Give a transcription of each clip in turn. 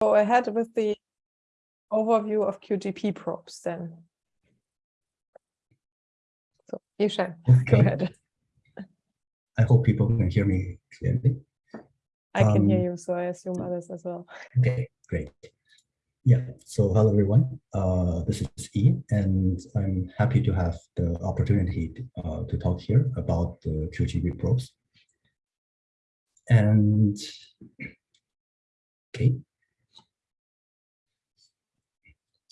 go ahead with the overview of QGP probes then. So Yushan, go ahead. I hope people can hear me clearly. I can hear Um, you, so I assume others as well. Okay, great. Yeah, so hello everyone. Uh, this is E, and I'm happy to have the opportunity uh, to talk here about the QGP probes. And okay.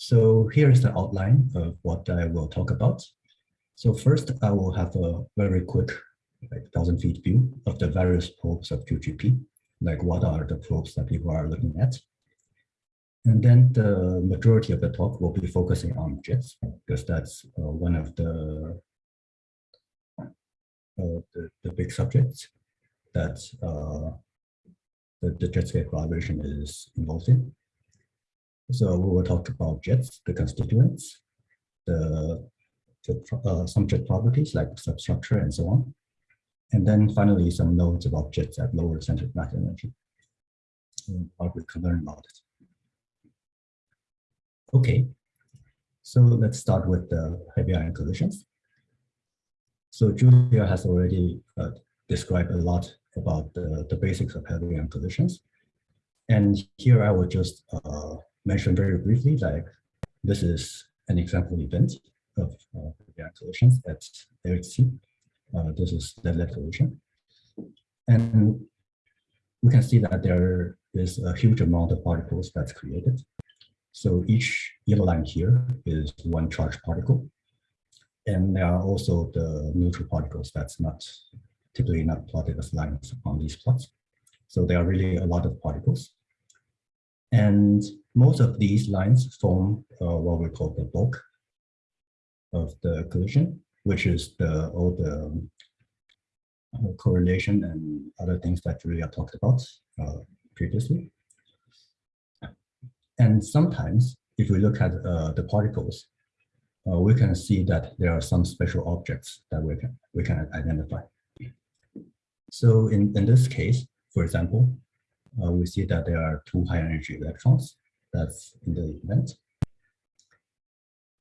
So here is the outline of what I will talk about. So first, I will have a very quick like thousand feet view of the various probes of QGP, like what are the probes that people are looking at. And then the majority of the talk will be focusing on JETS, because that's uh, one of the, uh, the, the big subjects that uh, the, the JetScape collaboration is involved in. So we will talk about JETS, the constituents, the, the uh, some jet properties like substructure and so on. And then finally, some notes about jets at lower center mass energy. What we can learn about it. Okay, so let's start with the heavy ion collisions. So Julia has already uh, described a lot about the, the basics of heavy ion collisions. And here I will just uh, mention very briefly, like this is an example event of uh, collisions at LHC. Uh, this is the lead collision. And we can see that there is a huge amount of particles that's created. So each yellow line here is one charged particle. And there are also the neutral particles that's not typically not plotted as lines on these plots. So there are really a lot of particles. And most of these lines form uh, what we call the bulk of the collision, which is the all the uh, correlation and other things that we Julia talked about uh, previously. And sometimes, if we look at uh, the particles, uh, we can see that there are some special objects that we can we can identify. So in, in this case, for example, uh, we see that there are two high energy electrons that's in the event.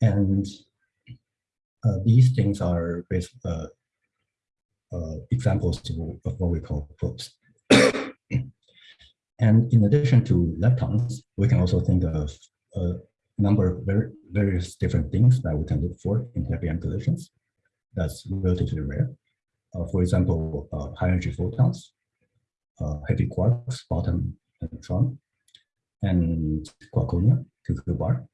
And uh, these things are based, uh, uh, examples of what we call probes. and in addition to leptons, we can also think of a number of very, various different things that we can look for in heavy ion collisions. That's relatively rare. Uh, for example, uh, high energy photons, heavy quarks, bottom and neutron, and quarkonia, cuckoo bar.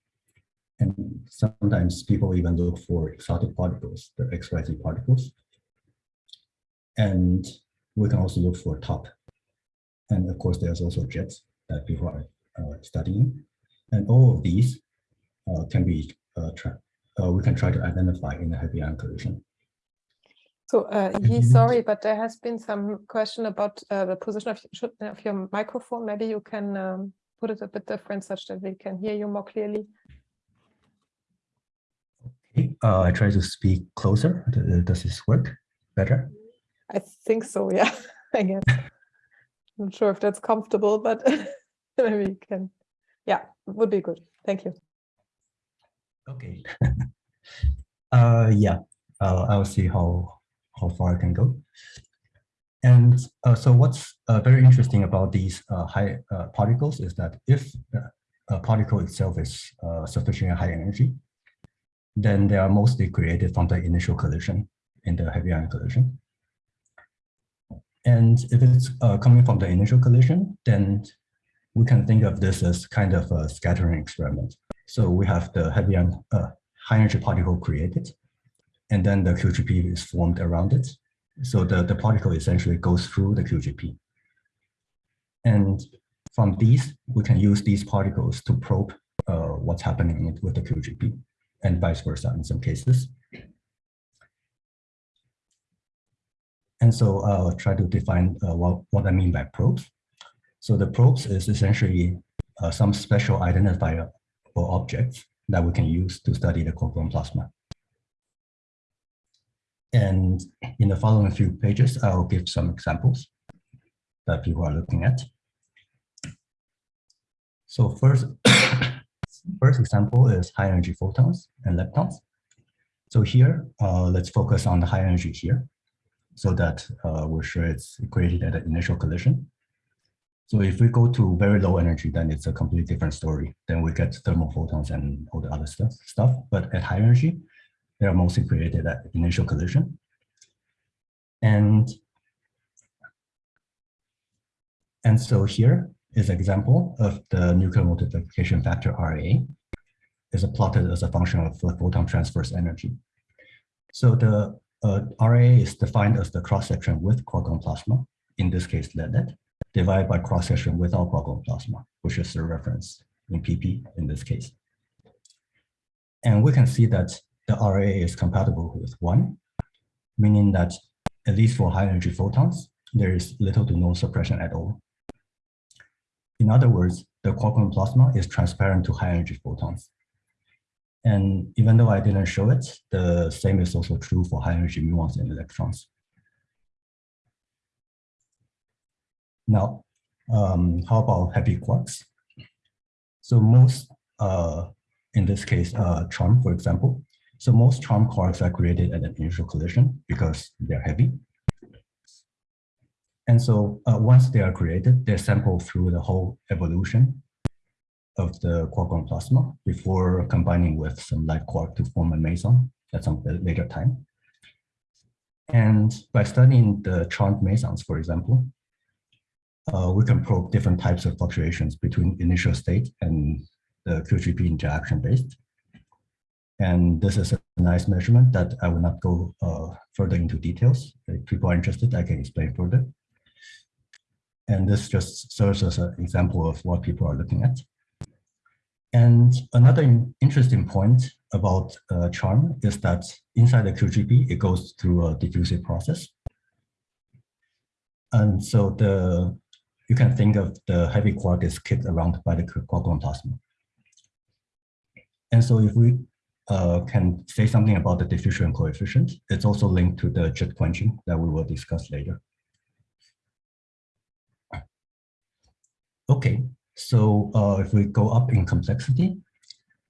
And sometimes people even look for exotic particles, the XYZ particles. And we can also look for top. And of course, there's also jets that people are uh, studying. And all of these uh, can be, uh, uh, we can try to identify in a heavy ion collision. So uh, Yi, sorry, but there has been some question about uh, the position of, of your microphone. Maybe you can um, put it a bit different such that we can hear you more clearly. Okay, uh, I try to speak closer. Does this work better? I think so, yeah, I guess. I'm Not sure if that's comfortable, but maybe you can, yeah, would be good. Thank you. Okay. uh, yeah, uh, I'll see how how far I can go. And uh, so what's uh, very interesting about these uh, high uh, particles is that if uh, a particle itself is uh, sufficiently high energy, then they are mostly created from the initial collision in the heavy ion collision. And if it's coming from the initial collision, then we can think of this as kind of a scattering experiment. So we have the heavy ion, high energy particle created, and then the QGP is formed around it. So the, the particle essentially goes through the QGP. And from these, we can use these particles to probe uh, what's happening with the QGP and vice versa in some cases. And so I'll try to define uh, what, what I mean by probes. So the probes is essentially uh, some special identifier or objects that we can use to study the quark-gluon plasma. And in the following few pages, I'll give some examples that people are looking at. So first, first example is high energy photons and leptons. So here, uh, let's focus on the high energy here so that uh, we're sure it's created at the initial collision. So if we go to very low energy, then it's a completely different story. Then we get thermal photons and all the other stuff. stuff. But at high energy, they are mostly created at initial collision. And, and so here is an example of the nuclear modification factor RA is plotted as a function of the photon transverse energy. So the uh, RA is defined as the cross-section with quark-gluon plasma, in this case lead, divided by cross-section without quark-gluon plasma, which is the reference in PP in this case. And we can see that the RA is compatible with one, meaning that at least for high energy photons, there is little to no suppression at all. In other words, the quark-gluon plasma is transparent to high energy photons. And even though I didn't show it, the same is also true for high energy muons and electrons. Now, um, how about heavy quarks? So most, uh, in this case, uh, charm, for example. So most charm quarks are created at an initial collision because they're heavy. And so uh, once they are created, they're sampled through the whole evolution of the quark-gluon plasma before combining with some light quark to form a meson at some later time. And by studying the charmed mesons, for example, uh, we can probe different types of fluctuations between initial state and the QGP interaction based. And this is a nice measurement that I will not go uh, further into details. If people are interested, I can explain further. And this just serves as an example of what people are looking at. And another interesting point about uh, charm is that inside the QGP, it goes through a diffusive process. And so the you can think of the heavy quark is kicked around by the quark-gluon plasma. And so if we uh, can say something about the diffusion coefficient, it's also linked to the jet quenching that we will discuss later. Okay, so uh, if we go up in complexity,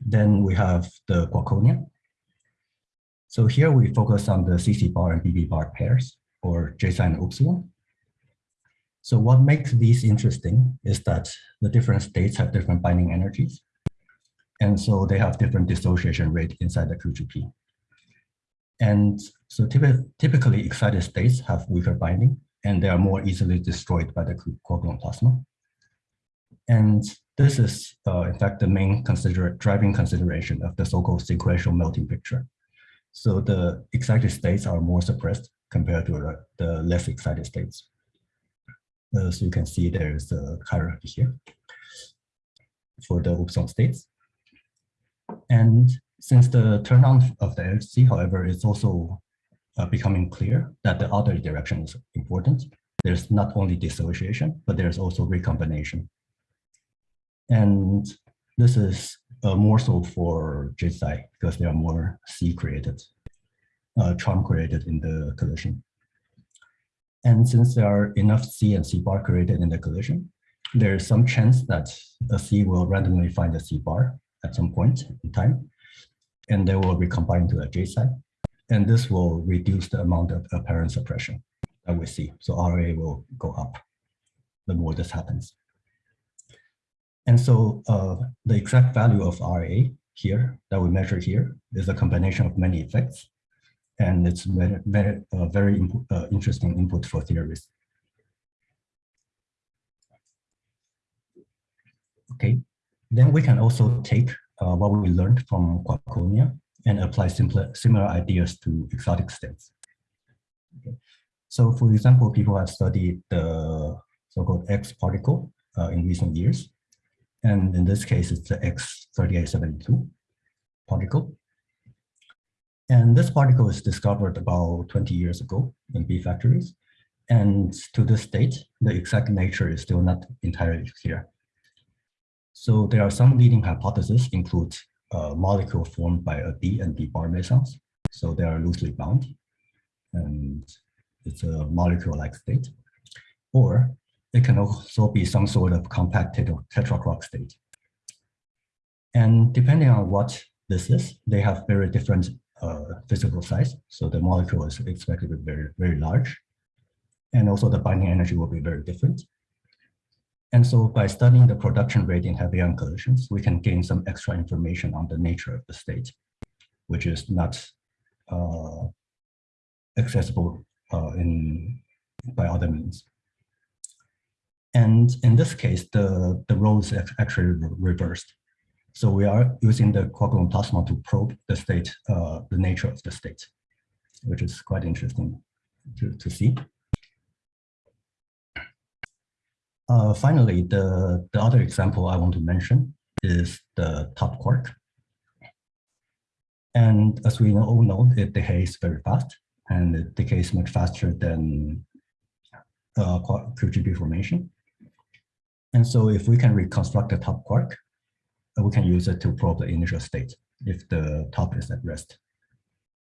then we have the quarkonia. So here we focus on the CC bar and BB bar pairs, or J psi and upsilon. So what makes these interesting is that the different states have different binding energies. And so they have different dissociation rate inside the QGP. And so typ typically excited states have weaker binding and they are more easily destroyed by the quark-gluon plasma. And this is, uh, in fact, the main consider driving consideration of the so-called sequential melting picture. So the excited states are more suppressed compared to the, less excited states. Uh, so you can see there's a hierarchy here for the upsilon states. And since the turn on of the LHC, however, it's also uh, becoming clear that the other direction is important. There's not only dissociation, but there's also recombination. And this is uh, more so for J psi because there are more C created, uh, charm created in the collision. And since there are enough C and C bar created in the collision, there is some chance that a C will randomly find a C bar at some point in time, and they will recombine to a J psi. And this will reduce the amount of apparent suppression that we see. So RA will go up the more this happens. And so uh, the exact value of RA here that we measure here is a combination of many effects. And it's very, very, uh, very uh, interesting input for theories. Okay, then we can also take uh, what we learned from quarkonia and apply simpler, similar ideas to exotic states. Okay. So for example, people have studied the so-called X particle uh, in recent years. And in this case, it's the X3872 particle. And this particle was discovered about 20 years ago in B factories. And to this date, the exact nature is still not entirely clear. So there are some leading hypotheses include a molecule formed by a D and D bar mesons. So they are loosely bound and it's a molecule-like state. Or it can also be some sort of compact tetra quark state. And depending on what this is, they have very different uh, physical size. So the molecule is expected to be very, very large. And also the binding energy will be very different. And so by studying the production rate in heavy ion collisions, we can gain some extra information on the nature of the state, which is not uh, accessible uh, in by other means. And in this case, the, the role is actually reversed. So we are using the quark plasma to probe the state, uh, the nature of the state, which is quite interesting to, to see. Uh, finally, the, the other example I want to mention is the top quark. And as we all know, it decays very fast, and it decays much faster than uh, QGP formation. And so if we can reconstruct the top quark, uh, we can use it to probe the initial state if the top is at rest.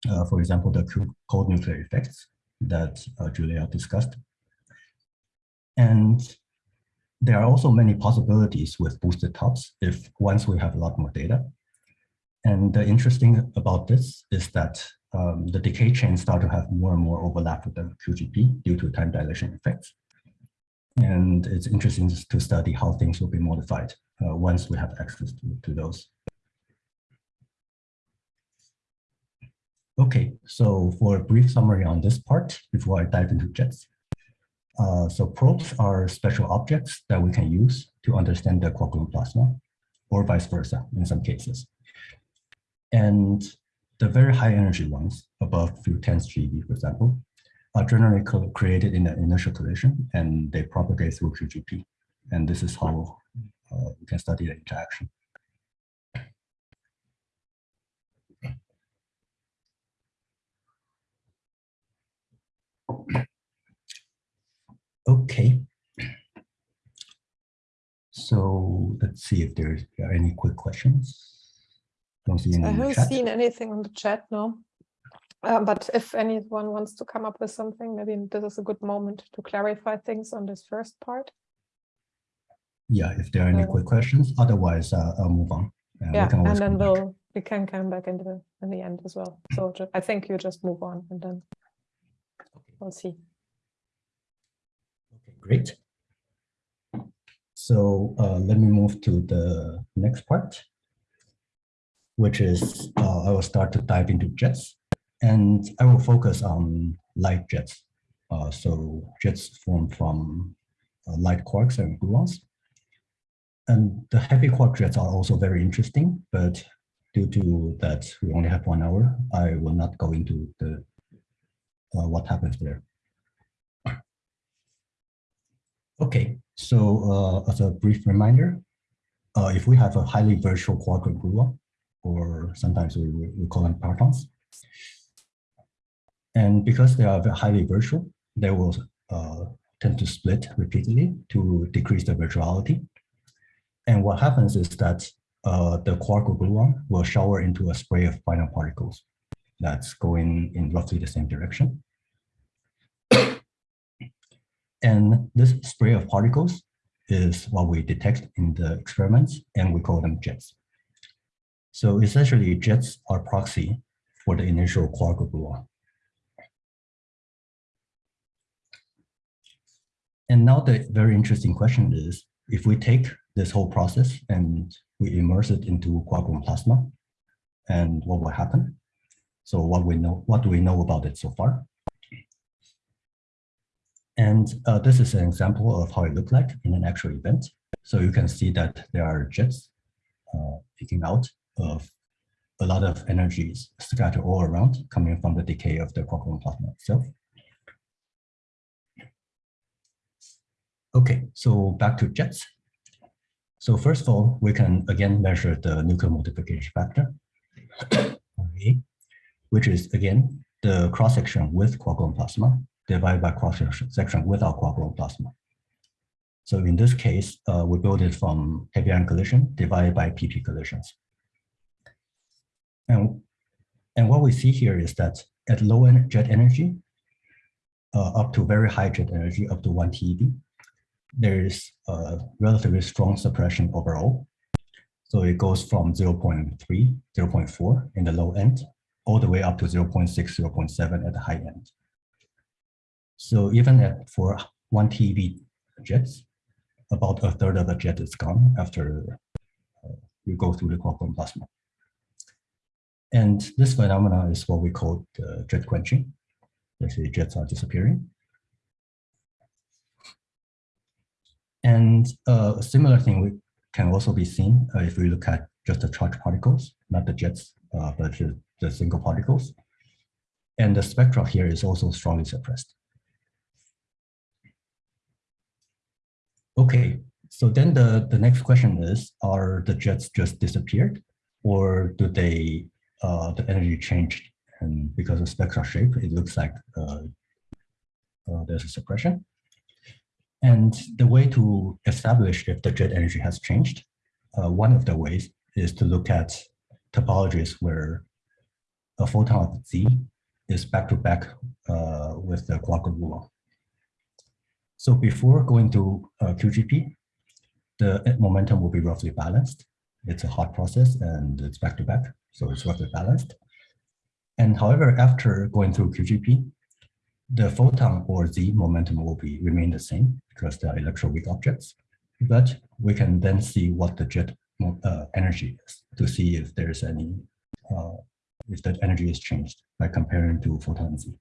Uh, for example, the cold nuclear effects that uh, Julia discussed. And there are also many possibilities with boosted tops if once we have a lot more data. And the interesting about this is that um, the decay chains start to have more and more overlap with the QGP due to time dilation effects. And it's interesting to study how things will be modified uh, once we have access to, to those. Okay, so for a brief summary on this part before I dive into jets. Uh, so probes are special objects that we can use to understand the quark gluon plasma or vice versa in some cases. And the very high energy ones above few tens GeV, for example, are generally created in the initial collision and they propagate through QGP. And this is how uh, we can study the interaction. Okay. So let's see if there's any quick questions. Don't see any I haven't seen anything on the chat, no. Uh, but if anyone wants to come up with something, maybe this is a good moment to clarify things on this first part. Yeah, if there are any Uh, quick questions, otherwise uh, I'll move on. Uh, Yeah, and then we'll, we can come back into the, in the end as well. So I think you just move on and then we'll see. Great. So uh, let me move to the next part, which is uh, I will start to dive into jets, and I will focus on light jets. Uh, so jets formed from uh, light quarks and gluons. And the heavy quark jets are also very interesting, but due to that we only have one hour, I will not go into the uh, what happens there. Okay, so uh, as a brief reminder, uh, if we have a highly virtual quark or gluon, or sometimes we, we call them partons, and because they are highly virtual, they will uh, tend to split repeatedly to decrease the virtuality. And what happens is that uh, the quark-gluon will shower into a spray of final particles that's going in roughly the same direction. And this spray of particles is what we detect in the experiments, and we call them jets. So essentially, jets are proxy for the initial quark gluon. And now the very interesting question is, if we take this whole process and we immerse it into quark plasma, and what will happen? So what we know, what do we know about it so far? And uh, this is an example of how it looked like in an actual event. So you can see that there are jets uh, out of a lot of energies scattered all around coming from the decay of the quark plasma itself. Okay, so back to jets. So first of all, we can again measure the nuclear modification factor, which is again the cross section with quark plasma divided by cross section without quark plasma. So in this case, uh, we build it from heavy ion collision divided by PP collisions. And, and what we see here is that at low jet energy, uh, up to very high jet energy, up to 1 TeV, there is a relatively strong suppression overall. So it goes from 0.3, 0.4 in the low end, all the way up to 0.6, 0.7 at the high end. So even at for one TeV jets, about a third of the jet is gone after uh, you go through the quark plasma. And this phenomena is what we call the jet quenching. Basically, jets are disappearing. And uh, a similar thing we can also be seen uh, if we look at just the charged particles, not the jets, uh, but the, the single particles. And the spectra here is also strongly suppressed. Okay, so then the, the next question is, are the jets just disappeared or do they, uh, the energy changed and because of spectral shape, it looks like uh, uh, there's a suppression. And the way to establish if the jet energy has changed, uh, one of the ways is to look at topologies where a photon of Z is back-to-back -back, with the quark gluon. So before going to uh, QGP, the momentum will be roughly balanced. It's a hot process and it's back to back, so it's roughly balanced. And however, after going through QGP, the photon or Z momentum will be remain the same because they are electroweak objects. But we can then see what the jet uh, energy is to see if there's any, uh, if that energy is changed by comparing to photon Z.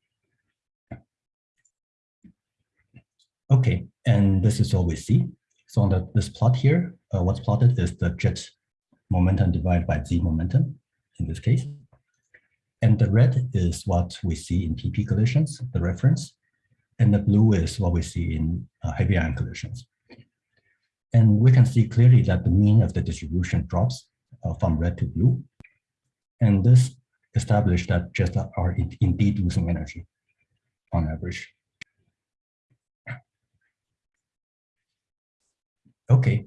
Okay, and this is what we see. So on the, this plot here, uh, what's plotted is the jet momentum divided by z momentum in this case. And the red is what we see in PP collisions, the reference. And the blue is what we see in uh, heavy ion collisions. And we can see clearly that the mean of the distribution drops uh, from red to blue. And this established that jets are indeed losing energy on average. Okay,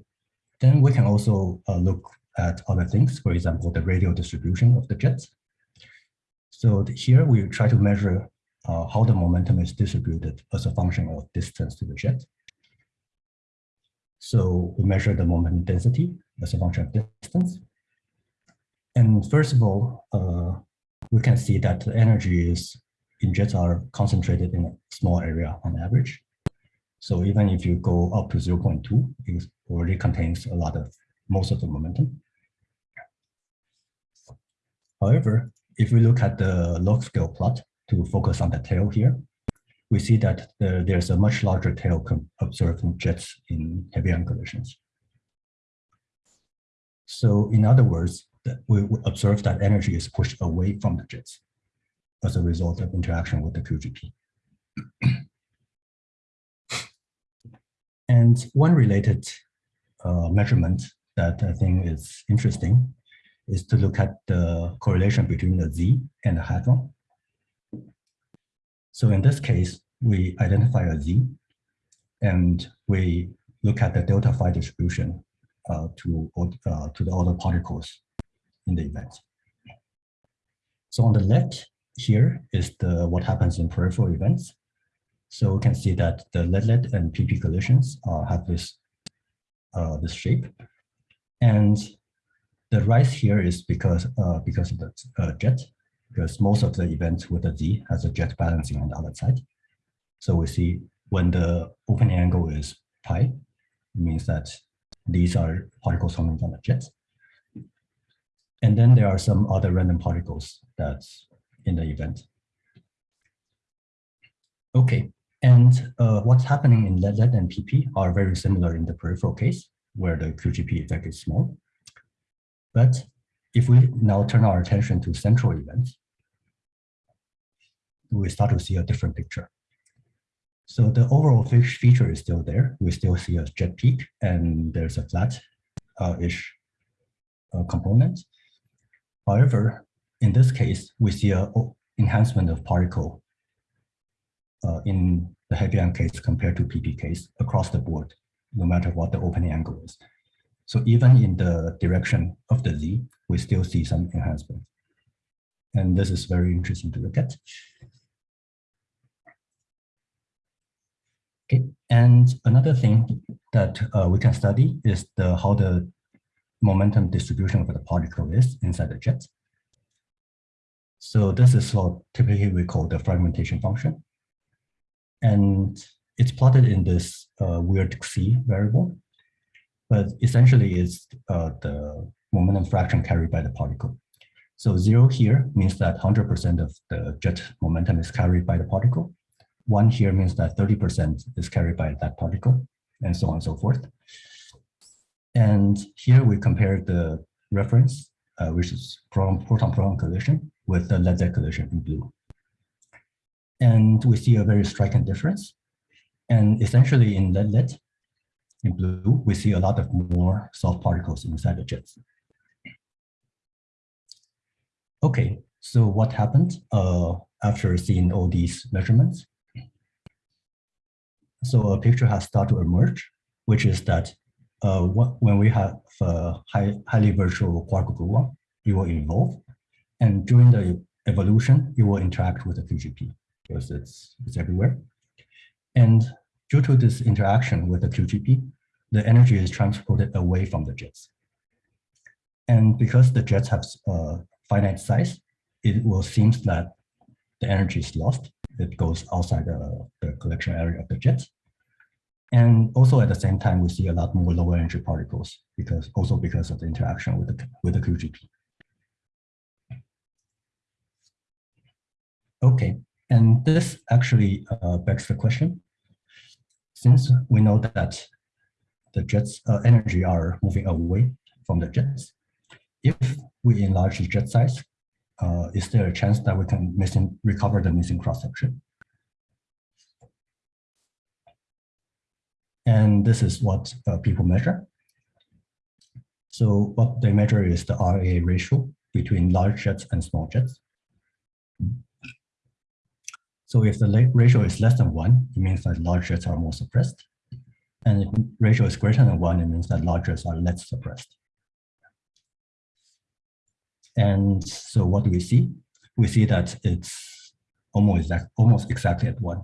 then we can also uh, look at other things, for example, the radial distribution of the jets. So here we try to measure uh, how the momentum is distributed as a function of distance to the jet. So we measure the momentum density as a function of distance. And first of all, uh, we can see that the energy is in jets are concentrated in a small area on average. So even if you go up to 0.2, it already contains a lot of most of the momentum. However, if we look at the log scale plot to focus on the tail here, we see that the, there's a much larger tail observed in jets in heavy ion collisions. So in other words, we observe that energy is pushed away from the jets as a result of interaction with the QGP. And one related uh, measurement that I think is interesting is to look at the correlation between the Z and the hadron. So in this case, we identify a Z and we look at the delta phi distribution uh, to, uh, to the other particles in the event. So on the left here is the what happens in peripheral events. So we can see that the lead-lead and PP collisions uh, have this, uh, this shape. And the rise here is because, uh, because of the uh, jet, because most of the events with a Z has a jet balancing on the other side. So we see when the opening angle is pi, it means that these are particles coming from the jet. And then there are some other random particles that's in the event. Okay, and uh, what's happening in lead, and PP are very similar in the peripheral case, where the QGP effect is small. But if we now turn our attention to central events, we start to see a different picture. So the overall fish feature is still there. We still see a jet peak, and there's a flat-ish uh, uh, component. However, in this case, we see a enhancement of particle in the heavy case compared to PP case across the board, no matter what the opening angle is. So even in the direction of the Z, we still see some enhancement. And this is very interesting to look at. Okay, and another thing that uh, we can study is the how the momentum distribution of the particle is inside the jet. So this is what typically we call the fragmentation function. And it's plotted in this uh, weird Xi variable, but essentially it's uh, the momentum fraction carried by the particle. So zero here means that 100% of the jet momentum is carried by the particle. One here means that 30% is carried by that particle, and so on and so forth. And here we compare the reference, uh, which is proton-proton collision, with the lead collision in blue. And we see a very striking difference. And essentially in lead in blue, we see a lot of more soft particles inside the jets. Okay, so what happened uh, after seeing all these measurements? So a picture has started to emerge, which is that uh, what, when we have a high, highly virtual quark gluon, it will evolve. And during the evolution, it will interact with the QGP because it's, it's everywhere. And due to this interaction with the QGP, the energy is transported away from the jets. And because the jets have uh, finite size, it will seem that the energy is lost. It goes outside the, the collection area of the jet. And also at the same time, we see a lot more lower energy particles because also because of the interaction with the, with the QGP. Okay, and this actually uh, begs the question, since we know that the jets uh, energy are moving away from the jets, if we enlarge the jet size, uh, is there a chance that we can missing, recover the missing cross section? And this is what uh, people measure. So what they measure is the RA ratio between large jets and small jets. So if the ratio is less than one, it means that large jets are more suppressed. And if ratio is greater than one, it means that large jets are less suppressed. And so what do we see? We see that it's almost, exact, almost exactly at one.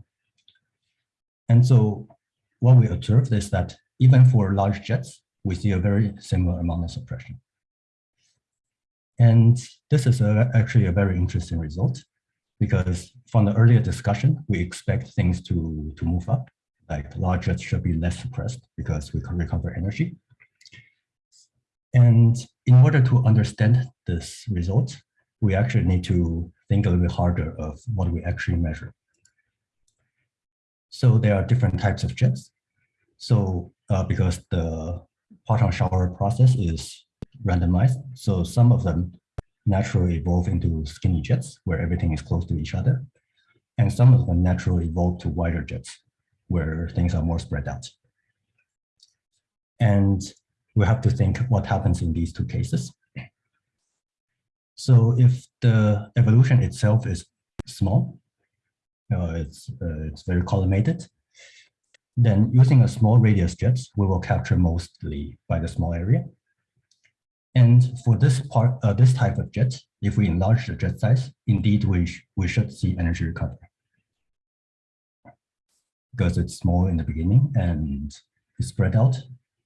And so what we observed is that even for large jets, we see a very similar amount of suppression. And this is a, actually a very interesting result because from the earlier discussion, we expect things to, to move up, like large jets should be less suppressed because we can recover energy. And in order to understand this result, we actually need to think a little bit harder of what we actually measure. So there are different types of jets. So uh, because the parton shower process is randomized, so some of them naturally evolve into skinny jets where everything is close to each other. And some of them naturally evolve to wider jets where things are more spread out. And we have to think what happens in these two cases. So if the evolution itself is small, uh, it's, uh, it's very collimated, then using a small radius jets, we will capture mostly by the small area. And for this part, uh, this type of jet, if we enlarge the jet size, indeed we, sh we should see energy recovery. Because it's small in the beginning and it's spread out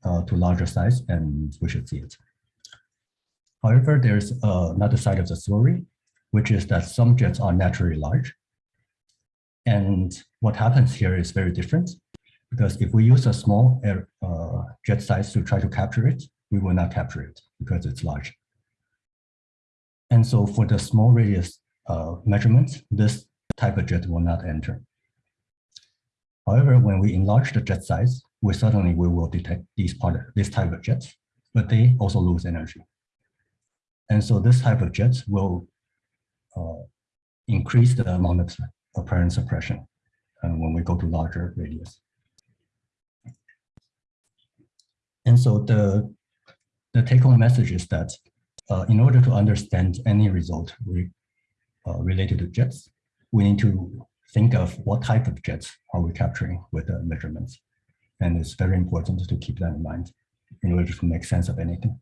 uh, to larger size and we should see it. However, there's uh, another side of the story, which is that some jets are naturally large. And what happens here is very different because if we use a small air, uh, jet size to try to capture it, we will not capture it because it's large. And so for the small radius uh, measurements, this type of jet will not enter. However, when we enlarge the jet size, we suddenly we will detect these part this type of jets, but they also lose energy. And so this type of jets will uh, increase the amount of apparent suppression uh, when we go to larger radius. And so the, the take-home message is that uh, in order to understand any result re, uh, related to jets, we need to think of what type of jets are we capturing with the measurements. And it's very important to keep that in mind in order to make sense of anything.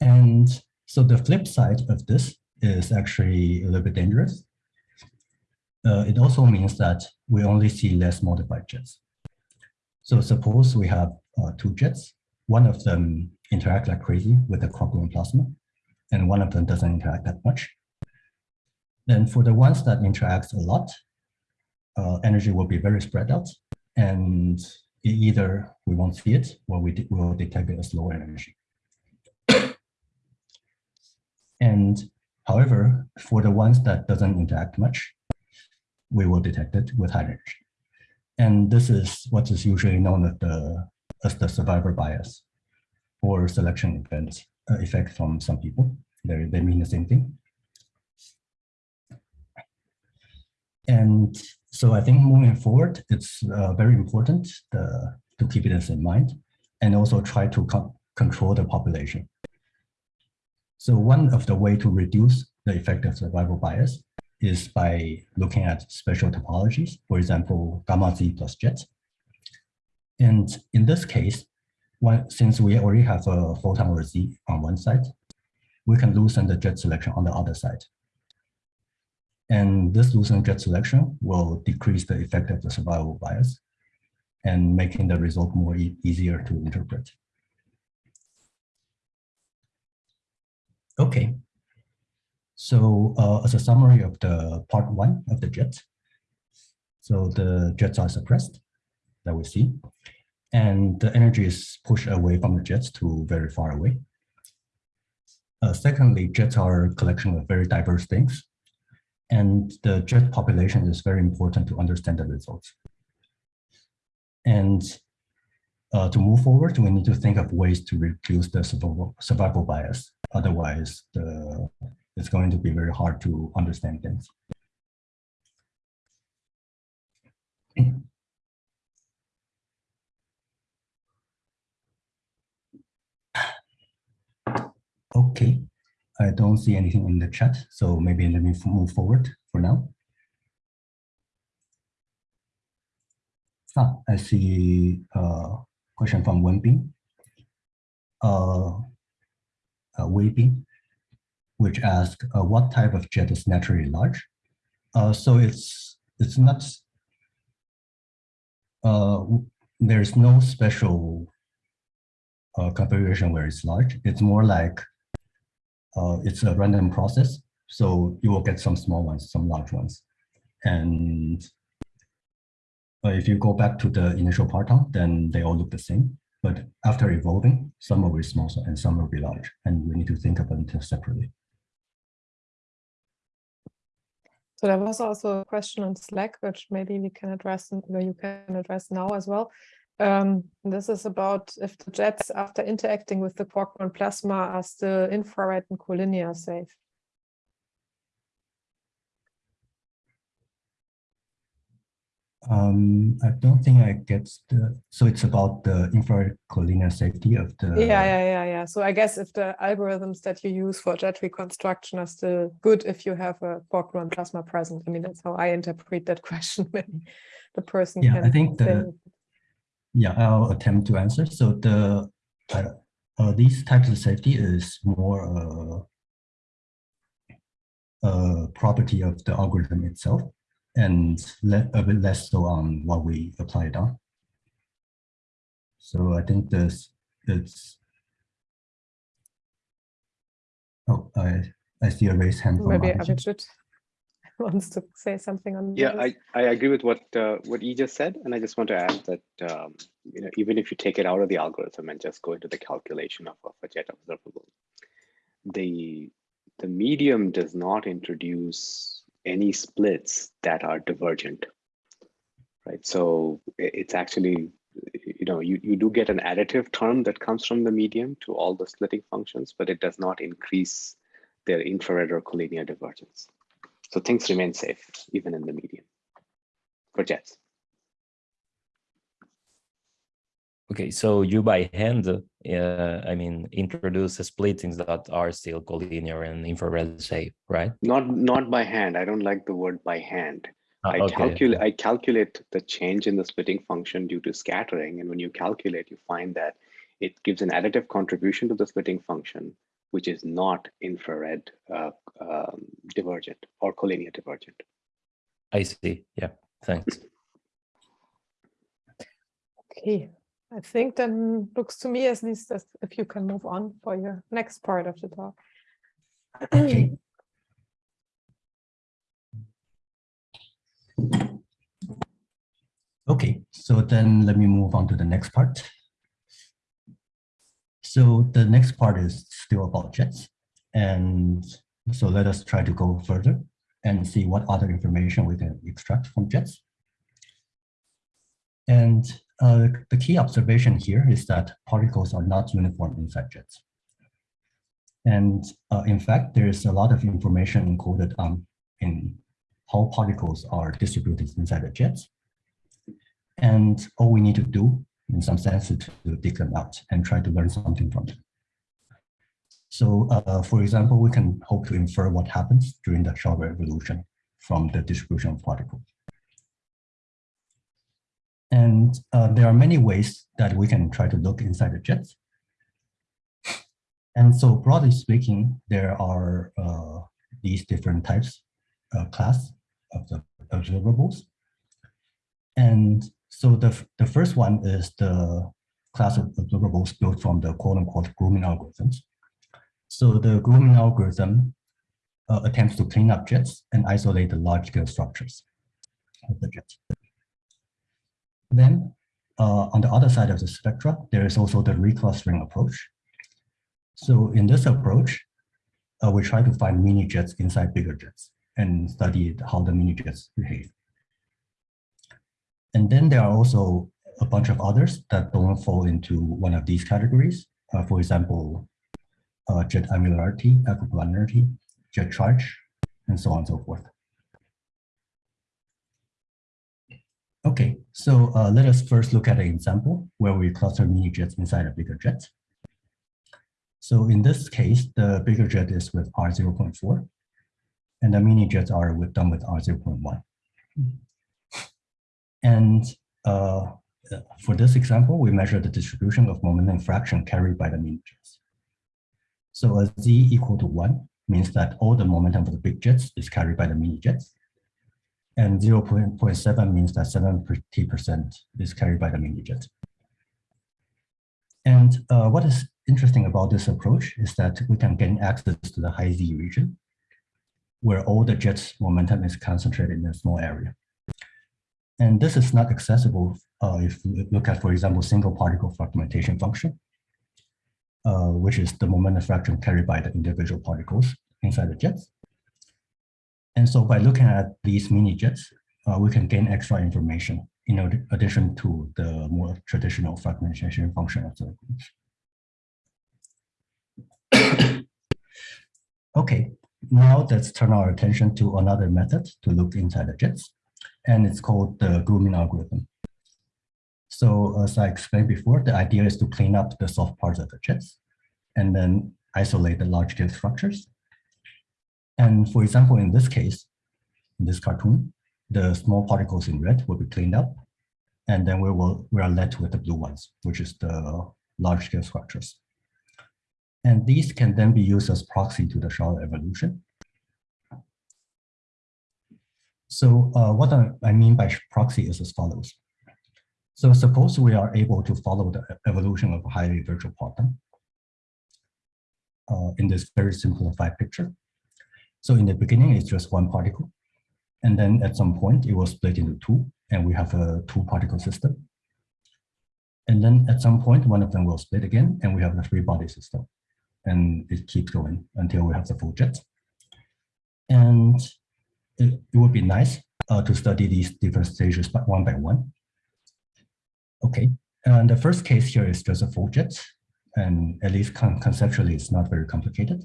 And so the flip side of this is actually a little bit dangerous. Uh, it also means that we only see less modified jets. So suppose we have two jets. One of them interact like crazy with the quark-gluon plasma, and one of them doesn't interact that much. Then for the ones that interacts a lot, uh, energy will be very spread out, and either we won't see it or we will detect it as low energy. and however, for the ones that doesn't interact much, we will detect it with high energy. And this is what is usually known as the, as the survivor bias or selection event uh, effect from some people. They, they mean the same thing. And so I think moving forward, it's uh, very important uh, to keep this in mind and also try to con- control the population. So one of the way to reduce the effect of survival bias is by looking at special topologies, for example, gamma z plus jets. And in this case, one, since we already have a photon or z on one side, we can loosen the jet selection on the other side. And this loosened jet selection will decrease the effect of the survival bias and making the result more e- easier to interpret. Okay. So uh, as a summary of the part one of the jet, so the jets are suppressed that we see, and the energy is pushed away from the jets to very far away. Uh, secondly, jets are a collection of very diverse things, and the jet population is very important to understand the results. And uh, to move forward, we need to think of ways to reduce the survival, survival bias. Otherwise, the, it's going to be very hard to understand things. Okay, I don't see anything in the chat, so maybe let me move forward for now. Ah, I see a question from Wenbin. Uh, uh, Weibing, which asks, uh, what type of jet is naturally large? Uh, so it's it's not. Uh, there's no special uh, configuration where it's large. It's more like uh, it's a random process. So you will get some small ones, some large ones. And uh, if you go back to the initial parton, then they all look the same. But after evolving, some will be small and some will be large. And we need to think about them separately. So there was also a question on Slack, which maybe we can address, or you can address now as well. Um, this is about if the jets, after interacting with the quark-gluon plasma, are still infrared and collinear safe. Um, I don't think I get the, so it's about the infrared collinear safety of the. Yeah, yeah, yeah, yeah. So I guess if the algorithms that you use for jet reconstruction are still good if you have a quark-gluon plasma present. I mean, that's how I interpret that question. Maybe the person Yeah, can. I think the, yeah, I'll attempt to answer. So the, uh, uh, these types of safety is more uh, a property of the algorithm itself and a bit less so on what we apply it on. So I think this, it's, oh, I, I see a raised hand from Maybe Abhijit. Wants to say something on Yeah, this. I, I agree with what uh, what you just said, and I just want to add that um, you know even if you take it out of the algorithm and just go into the calculation of, of a jet observable, the the medium does not introduce any splits that are divergent, right? So it's actually you know you, you do get an additive term that comes from the medium to all the splitting functions, but it does not increase their infrared or collinear divergence. So things remain safe even in the medium for jets. Okay, so you by hand, uh, I mean, introduce splittings that are still collinear and infrared safe, right? Not not by hand. I don't like the word by hand. Ah, I okay, calculate I calculate the change in the splitting function due to scattering, and when you calculate, you find that it gives an additive contribution to the splitting function, which is not infrared uh, um, divergent or collinear divergent. I see. Yeah, thanks. Okay. I think then looks to me at least as if you can move on for your next part of the talk. Okay. Okay, so then let me move on to the next part. So the next part is still about jets. And so let us try to go further and see what other information we can extract from jets. And uh, the key observation here is that particles are not uniform inside jets. And uh, in fact, there's a lot of information encoded um, in how particles are distributed inside the jets. And all we need to do, in some sense, to dig them out and try to learn something from them. So, uh, for example, we can hope to infer what happens during the shower evolution from the distribution of particles. And uh, there are many ways that we can try to look inside the jets. And so broadly speaking, there are uh, these different types, uh, class of the observables. And so the, the first one is the class of observables built from the quote unquote grooming algorithms. So the grooming algorithm uh, attempts to clean up jets and isolate the large scale structures of the jets. Then uh, on the other side of the spectra, there is also the reclustering approach. So in this approach, uh, we try to find mini jets inside bigger jets and study how the mini jets behave. And then there are also a bunch of others that don't fall into one of these categories. Uh, for example, uh, jet angularity, acoplanarity, jet charge, and so on and so forth. Okay, so uh, let us first look at an example where we cluster mini jets inside a bigger jet. So in this case, the bigger jet is with R0.4, and the mini jets are with done with R0.1. And uh, for this example, we measure the distribution of momentum fraction carried by the mini jets. So a z equal to one means that all the momentum of the big jets is carried by the mini jets. And 0.7 means that 70% is carried by the mini jet. And uh, what is interesting about this approach is that we can gain access to the high Z region, where all the jet's momentum is concentrated in a small area. And this is not accessible uh, if you look at, for example, single particle fragmentation function, uh, which is the momentum fraction carried by the individual particles inside the jets. And so by looking at these mini jets, uh, we can gain extra information in addition to the more traditional fragmentation function of the groups. okay, now let's turn our attention to another method to look inside the jets and it's called the grooming algorithm. So as I explained before, the idea is to clean up the soft parts of the jets and then isolate the large scale structures. And for example, in this case, in this cartoon, the small particles in red will be cleaned up. And then we will we are left with the blue ones, which is the large scale structures. And these can then be used as proxy to the shower evolution. So uh, what I mean by proxy is as follows. So suppose we are able to follow the evolution of a highly virtual quantum uh, in this very simplified picture. So in the beginning, it's just one particle. And then at some point, it will split into two, and we have a two particle system. And then at some point, one of them will split again, and we have a three body system. And it keeps going until we have the full jet. And it, it would be nice uh, to study these different stages but one by one. Okay, and the first case here is just a full jet, and at least con conceptually, it's not very complicated.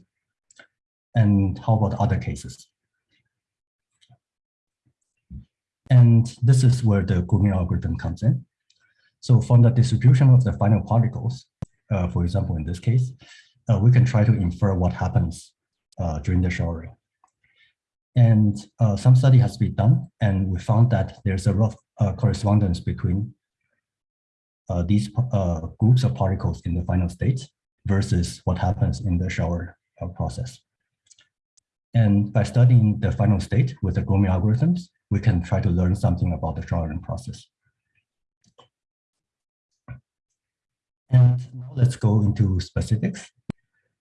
And how about other cases? And this is where the grooming algorithm comes in. So from the distribution of the final particles, uh, for example, in this case, uh, we can try to infer what happens uh, during the showering. And uh, some study has been done, and we found that there's a rough uh, correspondence between uh, these uh, groups of particles in the final state versus what happens in the shower uh, process. And by studying the final state with the grooming algorithms, we can try to learn something about the showering process. And now let's go into specifics.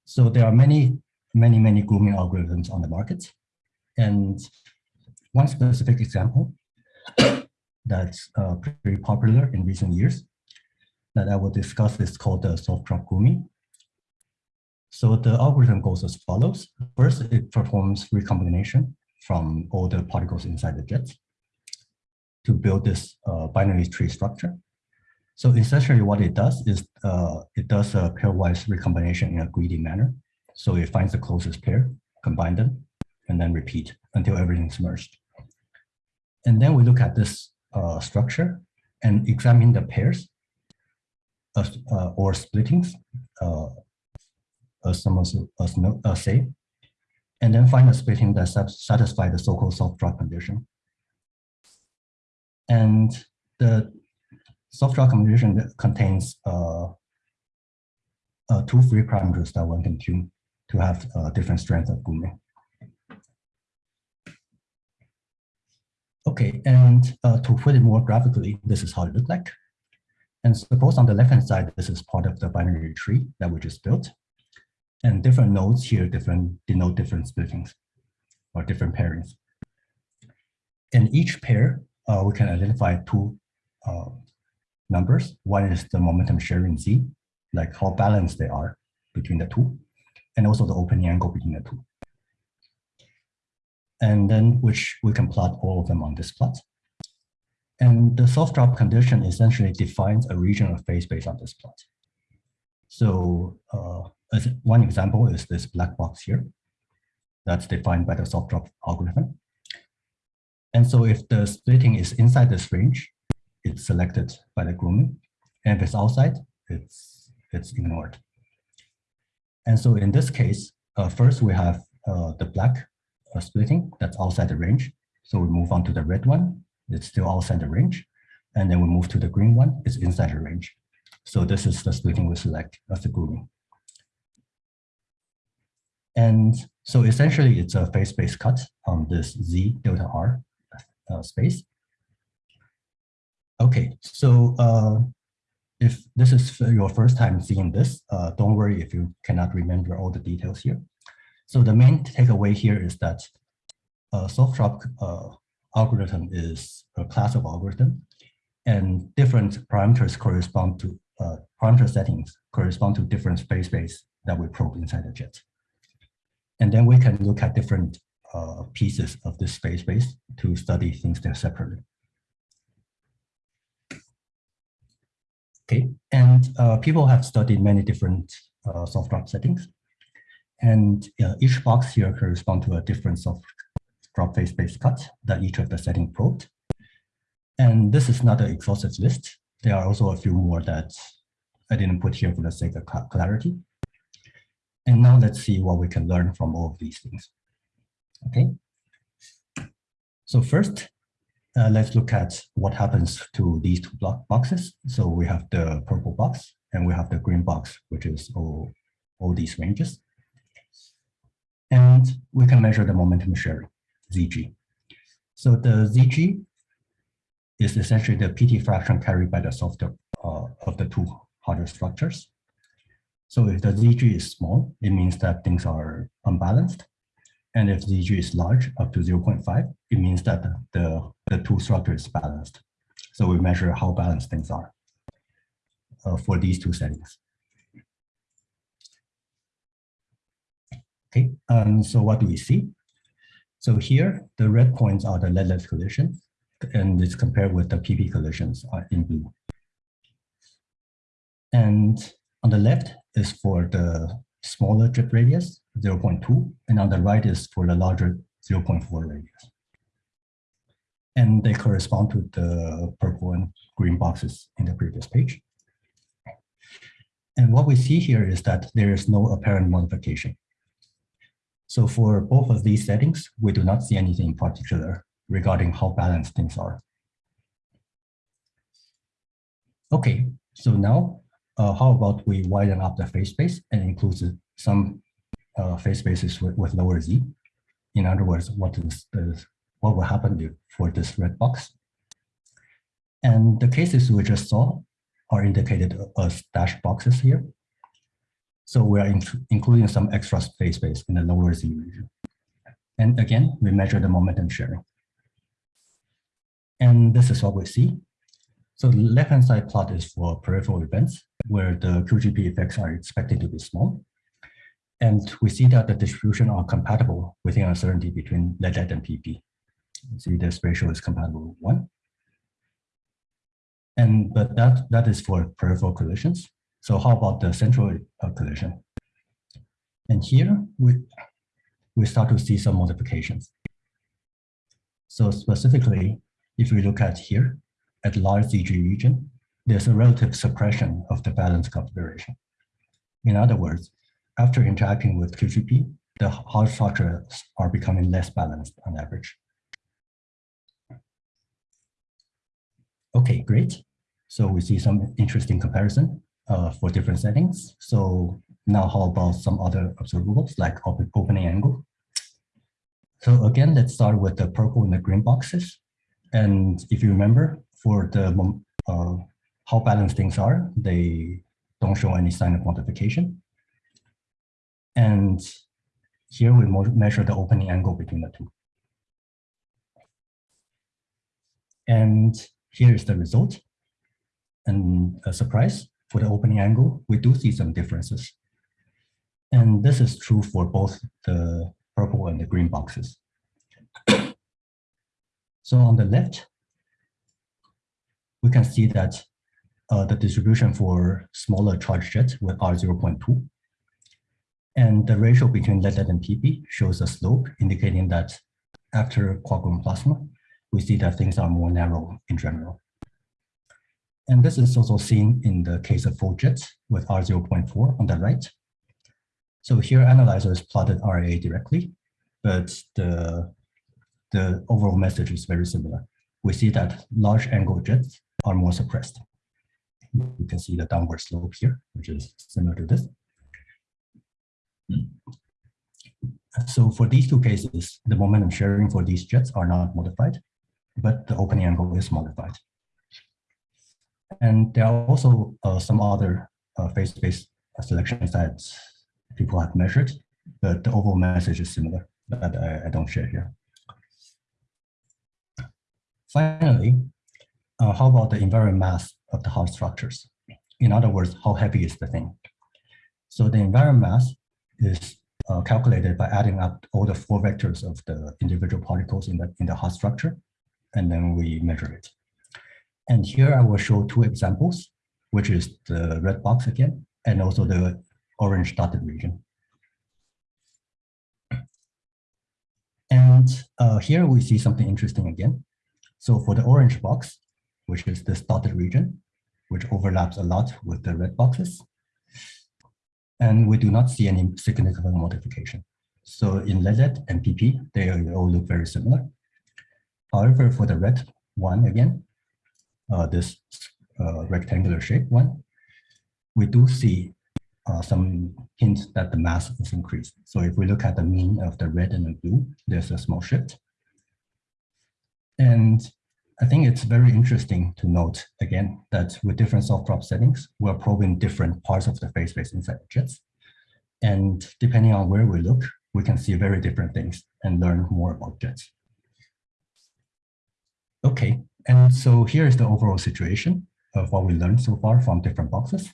So there are many, many, many grooming algorithms on the market. And one specific example that's uh, pretty popular in recent years that I will discuss is called the soft drop grooming. So the algorithm goes as follows. First, it performs recombination from all the particles inside the jet to build this uh, binary tree structure. So essentially what it does is uh, it does a pairwise recombination in a greedy manner. So it finds the closest pair, combine them, and then repeat until everything's merged. And then we look at this uh, structure and examine the pairs uh, or splittings, uh, as some as no, uh, say, and then find a splitting that satisfies the so-called soft drop condition. And the soft drop condition contains uh, uh, two free parameters that one can tune to have uh, different strengths of grooming. Okay, and uh, to put it more graphically, this is how it looks like. And suppose on the left-hand side, this is part of the binary tree that we just built. And different nodes here different denote different splittings or different pairings. In each pair, uh, we can identify two uh, numbers. One is the momentum sharing z, like how balanced they are between the two, and also the opening angle between the two. And then which we can plot all of them on this plot. And the soft drop condition essentially defines a region of phase space on this plot. So uh, as one example is this black box here that's defined by the soft drop algorithm. And so if the splitting is inside this range, it's selected by the grooming. And if it's outside, it's, it's ignored. And so in this case, uh, first we have uh, the black splitting that's outside the range. So we move on to the red one, it's still outside the range. And then we move to the green one, it's inside the range. So this is the splitting we select as the grooming. And so essentially it's a phase-space cut on this Z delta R uh, space. Okay, so uh, if this is your first time seeing this, uh, don't worry if you cannot remember all the details here. So the main takeaway here is that a soft drop uh, algorithm is a class of algorithm and different parameters correspond to uh, parameter settings correspond to different space space that we probe inside the jet. And then we can look at different uh, pieces of this space space to study things there separately. Okay, and uh, people have studied many different uh, soft drop settings. And uh, each box here corresponds to a different soft drop phase space cut that each of the setting probed. And this is not an exhaustive list. There are also a few more that I didn't put here for the sake of clarity. And now let's see what we can learn from all of these things. Okay. So first, uh, let's look at what happens to these two block boxes. So we have the purple box and we have the green box, which is all, all these ranges. And we can measure the momentum sharing, ZG. So the ZG is essentially the PT fraction carried by the softer uh, of the two harder structures. So if the ZG is small, it means that things are unbalanced. And if ZG is large, up to 0.5, it means that the, the two structures balanced. So we measure how balanced things are uh, for these two settings. Okay, um, so what do we see? So here, the red points are the lead-lead collisions, and it's compared with the PP collisions uh, in blue. And on the left, is for the smaller drip radius, 0.2, and on the right is for the larger 0.4 radius. And they correspond to the purple and green boxes in the previous page. And what we see here is that there is no apparent modification. So for both of these settings, we do not see anything in particular regarding how balanced things are. Okay, so now uh, how about we widen up the phase space and include some uh, phase spaces with, with lower z? In other words, what is the, what will happen for this red box? And the cases we just saw are indicated as dashed boxes here. So we are in- including some extra phase space in the lower Z region. And again, we measure the momentum sharing. And this is what we see. So the left-hand side plot is for peripheral events where the QGP effects are expected to be small. And we see that the distribution are compatible within uncertainty between lead-lead and PP. See this ratio is compatible with one. And but that that is for peripheral collisions. So how about the central uh, collision? And here we we start to see some modifications. So specifically, if we look at here at large ZG region, there's a relative suppression of the balance configuration. In other words, after interacting with QGP, the Hall structures are becoming less balanced on average. Okay, great. So we see some interesting comparison uh, for different settings. So now how about some other observables like open, opening angle? So again, let's start with the purple and the green boxes. And if you remember, for the uh, how balanced things are, they don't show any sign of quantification. And here we measure the opening angle between the two. And here is the result. And a surprise for the opening angle, we do see some differences. And this is true for both the purple and the green boxes. so on the left, we can see that uh, the distribution for smaller charge jets with R0.2 and the ratio between lead-lead and PP shows a slope indicating that after gluon plasma, we see that things are more narrow in general. And this is also seen in the case of full jets with R0.4 on the right. So here analyzers plotted RAA directly, but the, the overall message is very similar. We see that large angle jets are more suppressed. You can see the downward slope here, which is similar to this. So for these two cases, the momentum sharing for these jets are not modified, but the opening angle is modified. And there are also uh, some other uh, phase-space selections that people have measured, but the overall message is similar that I, I don't share here. Finally, uh, how about the invariant mass of the hard structures? In other words, how heavy is the thing? So the invariant mass is uh, calculated by adding up all the four vectors of the individual particles in the, in the hot structure, and then we measure it. And here I will show two examples, which is the red box again, and also the orange dotted region. And uh, here we see something interesting again. So for the orange box, which is this dotted region, which overlaps a lot with the red boxes, and we do not see any significant modification. So in lead-lead and PP, they all look very similar. However, for the red one again, this uh, rectangular shape one, we do see uh, some hints that the mass is increased. So if we look at the mean of the red and the blue, there's a small shift. And I think it's very interesting to note again that with different soft drop settings, we're probing different parts of the phase space inside jets. And depending on where we look, we can see very different things and learn more about jets. Okay, and so here's the overall situation of what we learned so far from different boxes.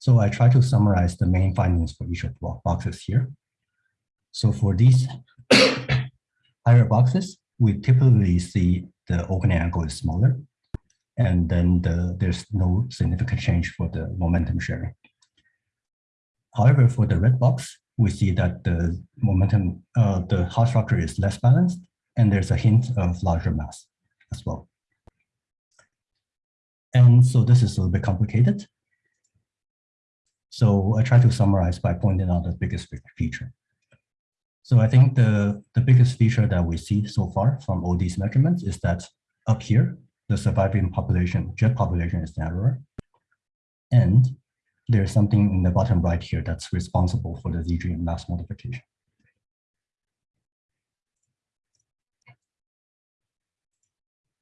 So I try to summarize the main findings for each of the boxes here. So for these higher boxes, we typically see the opening angle is smaller, and then the, there's no significant change for the momentum sharing. However, for the red box, we see that the momentum, uh, the Hall structure is less balanced, and there's a hint of larger mass as well. And so this is a little bit complicated. So I try to summarize by pointing out the biggest feature. So I think the, the biggest feature that we see so far from all these measurements is that up here, the surviving population, jet population is narrower. And there's something in the bottom right here that's responsible for the ZG mass modification.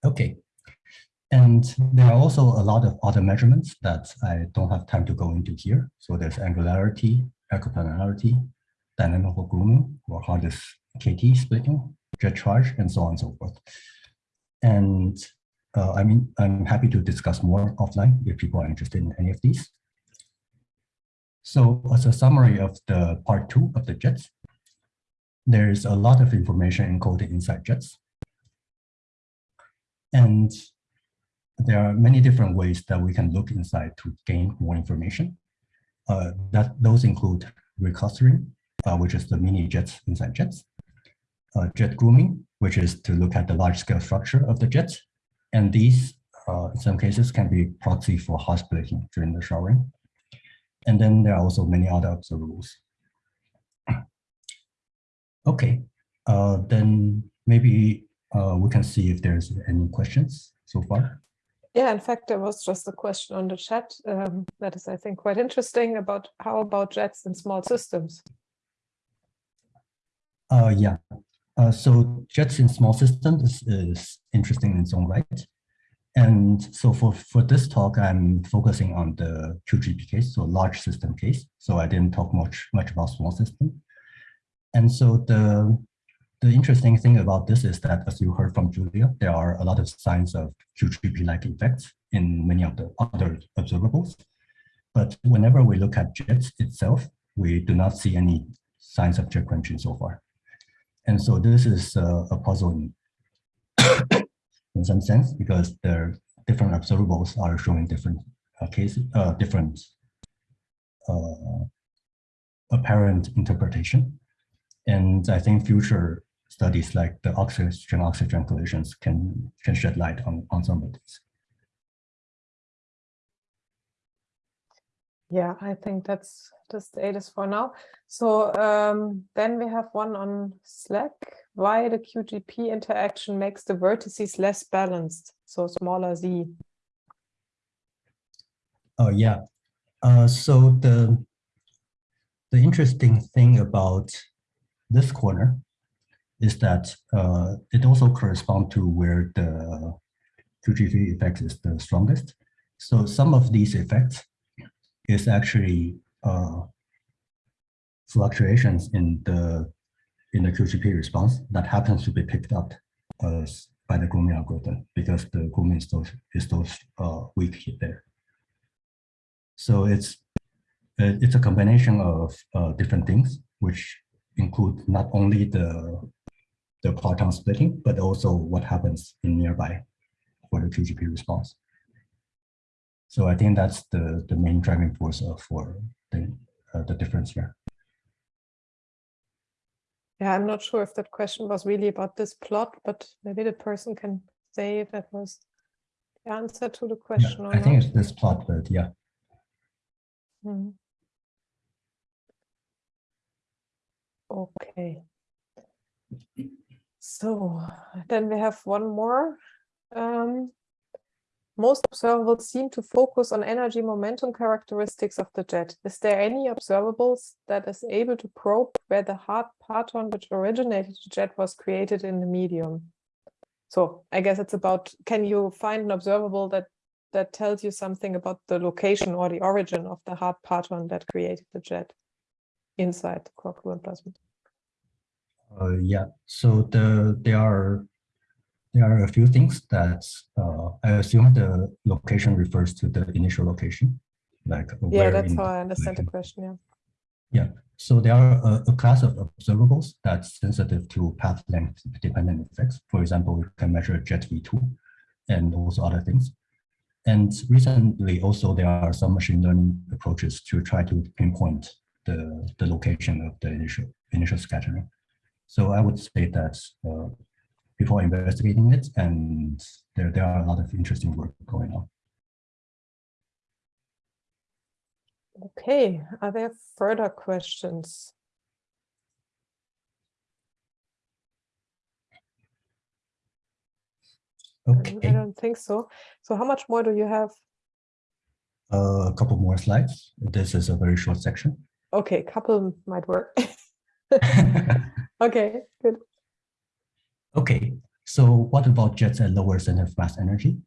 Okay, And there are also a lot of other measurements that I don't have time to go into here. So there's angularity, acoplanarity, dynamical grooming, or hardest KT splitting, jet charge, and so on and so forth. And uh, I mean, I'm happy to discuss more offline if people are interested in any of these. So as a summary of the part two of the jets, there's a lot of information encoded inside jets. And there are many different ways that we can look inside to gain more information. Uh, that Those include reclustering, uh, which is the mini jets inside jets, uh, jet grooming, which is to look at the large scale structure of the jets. And these, uh, in some cases, can be proxy for hot splitting during the showering. And then there are also many other observables. Okay, uh, then maybe uh, we can see if there's any questions so far. Yeah, in fact, there was just a question on the chat um, that is, I think, quite interesting about how about jets in small systems? Uh, yeah, uh, so jets in small systems is, is interesting in its own right. And so for, for this talk, I'm focusing on the QGP case, so large system case. So I didn't talk much, much about small system. And so the the interesting thing about this is that, as you heard from Julia, there are a lot of signs of QGP-like effects in many of the other observables. But whenever we look at jets itself, we do not see any signs of jet quenching so far. And so this is uh, a puzzle in, in some sense, because the different observables are showing different uh, cases, uh, different uh, apparent interpretation. And I think future studies like the oxygen-oxygen collisions can, can shed light on, on some of these. Yeah, I think that's the status for now. So um, then we have one on Slack, why the QGP interaction makes the vertices less balanced, so smaller z. Oh, yeah. Uh, so the, the interesting thing about this corner is that uh, it also corresponds to where the QGP effect is the strongest. So some of these effects is actually uh, fluctuations in the in the QGP response that happens to be picked up uh, by the grooming algorithm because the grooming is is so uh, weak there. So it's it's a combination of uh, different things which include not only the the parton splitting, but also what happens in nearby for the QGP response. So I think that's the, the main driving force for the, uh, the difference here. Yeah, I'm not sure if that question was really about this plot, but maybe the person can say if that was the answer to the question yeah, I not. think it's this plot, but yeah. Hmm. Okay. So then we have one more. Um, most observables seem to focus on energy momentum characteristics of the jet. Is there any observables that is able to probe where the hard parton which originated the jet was created in the medium? So I guess it's about, can you find an observable that that tells you something about the location or the origin of the hard parton that created the jet inside the quark gluon plasma? Uh, yeah, so the there are there are a few things that uh, I assume the location refers to the initial location, like yeah, that's how I understand the question. Yeah. Yeah. So there are a, a, class of observables that's sensitive to path length dependent effects. For example, we can measure jet V2 and also other things. And recently also there are some machine learning approaches to try to pinpoint the, the location of the initial initial scattering. So I would say that uh, are investigating it and there, there are a lot of interesting work going on. Okay, are there further questions? Okay. I don't think so. So how much more do you have? Uh, a couple more slides. This is a very short section. Okay, couple might work. Okay, good. Okay, so what about jets at lower center of mass energy?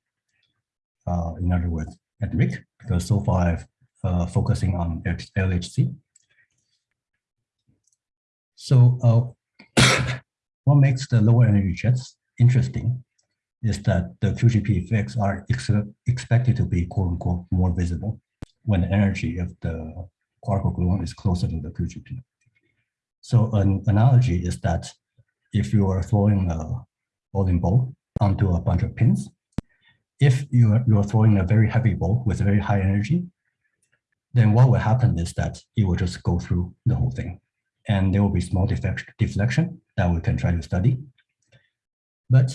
uh, in other words, at RHIC, because so far I've uh, focusing on LHC. So uh, what makes the lower energy jets interesting is that the QGP effects are ex expected to be quote unquote more visible when the energy of the quark gluon is closer to the QGP. So an analogy is that if you are throwing a bowling ball onto a bunch of pins, if you are, you are throwing a very heavy ball with very high energy, then what will happen is that it will just go through the whole thing. And there will be small deflection, deflection that we can try to study. But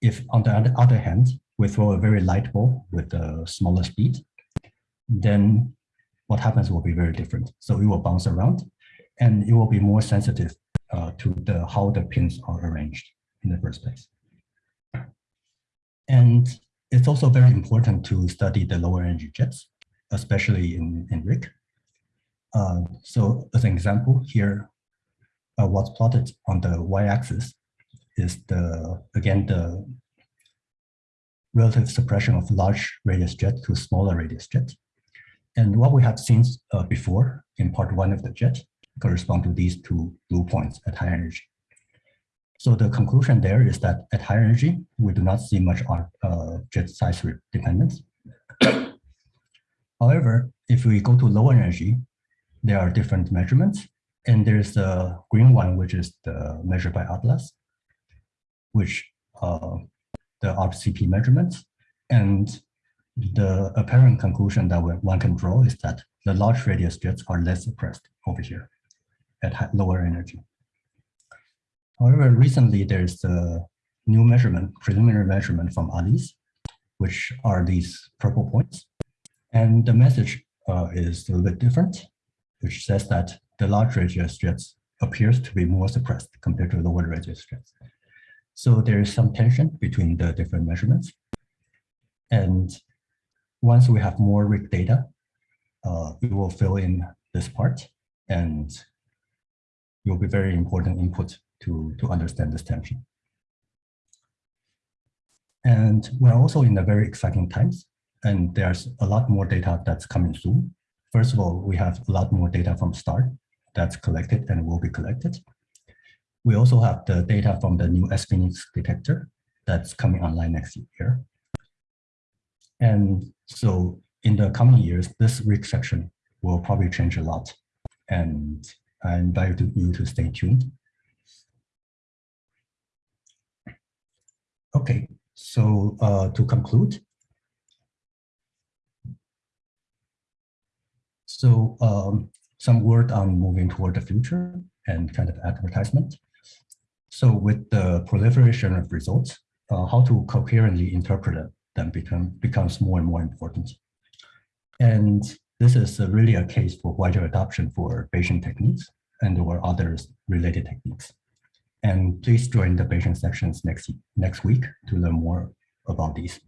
if on the other hand, we throw a very light ball with a smaller speed, then what happens will be very different. So it will bounce around and it will be more sensitive uh, to the how the pins are arranged in the first place. And it's also very important to study the lower energy jets, especially in, in RHIC. Uh, so as an example here, uh, what's plotted on the y-axis is the, again, the relative suppression of large radius jet to smaller radius jet. And what we have seen uh, before in part one of the jet correspond to these two blue points at high energy. So the conclusion there is that at high energy, we do not see much uh, jet size dependence. However, if we go to lower energy, there are different measurements. And there's the green one, which is the measured by ATLAS, which uh, the RCP measurements. And the apparent conclusion that one can draw is that the large radius jets are less suppressed over here at lower energy. However, recently there's a new measurement, preliminary measurement from ALICE, which are these purple points. And the message uh, is a little bit different, which says that the large radius jets appears to be more suppressed compared to the lower radius jets. So there is some tension between the different measurements. And once we have more RHIC data, uh, we will fill in this part and will be very important input to, to understand this tension. And we're also in a very exciting times, and there's a lot more data that's coming soon. First of all, we have a lot more data from STAR that's collected and will be collected. We also have the data from the new sPHENIX detector that's coming online next year. And so in the coming years, this RHIC section will probably change a lot. And I invite you to stay tuned. Okay, so uh, to conclude, so um, some word on moving toward the future and kind of advertisement. So with the proliferation of results, uh, how to coherently interpret them become, becomes more and more important. And this is really a case for wider adoption for Bayesian techniques and or other related techniques. And please join the Bayesian sections next, next week to learn more about these.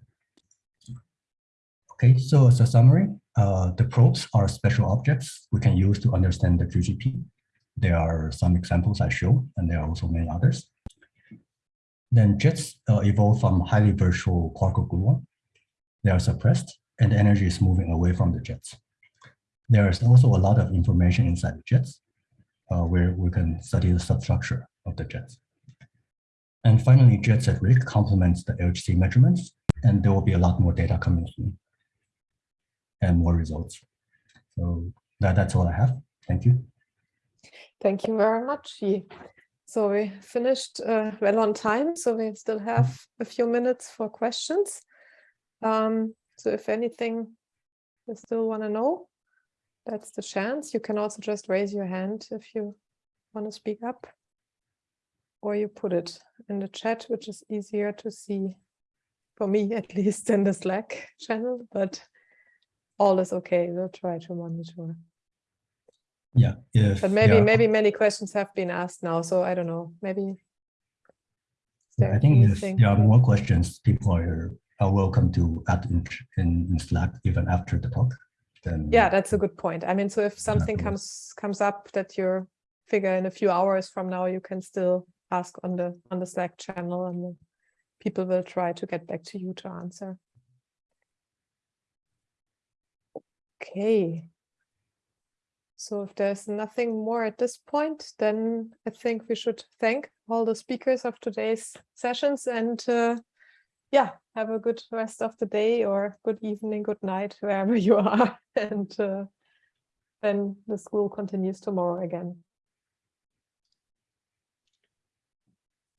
Okay, so as a summary, uh, the probes are special objects we can use to understand the QGP. There are some examples I show, and there are also many others. Then jets uh, evolve from highly virtual quark gluon. They are suppressed, and the energy is moving away from the jets. There is also a lot of information inside the jets, uh, where we can study the substructure of the jets. And finally, jets at RHIC complements the LHC measurements, and there will be a lot more data coming soon and more results. So that, that's all I have. Thank you. Thank you very much, Yi. So we finished uh, well on time, so we still have a few minutes for questions. Um, so if anything you still want to know, that's the chance. You can also just raise your hand if you want to speak up or you put it in the chat, which is easier to see for me at least in the Slack channel, but all is okay. We'll try to monitor. Yeah. If, but maybe yeah. maybe many questions have been asked now, so I don't know. Maybe. I think if there are more questions, people are, are welcome to add in, in, in Slack even after the talk. Then yeah, that's a good point. I mean, so if something comes comes up that you figure in a few hours from now, you can still ask on the on the Slack channel, and people will try to get back to you to answer. Okay. So if there's nothing more at this point, then I think we should thank all the speakers of today's sessions and uh, yeah, have a good rest of the day or good evening, good night, wherever you are. And uh, then the school continues tomorrow again.